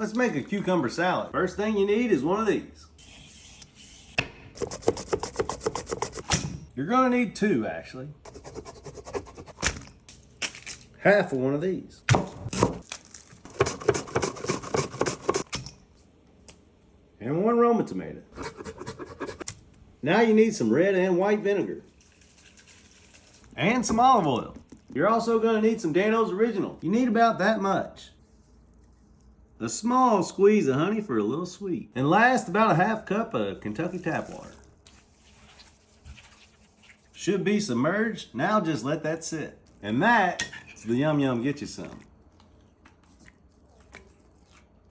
Let's make a cucumber salad. First thing you need is one of these. You're gonna need two, actually. Half of one of these. And one Roma tomato. Now you need some red and white vinegar. And some olive oil. You're also gonna need some Dan-O's Original. You need about that much. A small squeeze of honey for a little sweet. And last, about a half cup of Kentucky tap water. Should be submerged. Now just let that sit. And that is the Yum Yum Get You Some.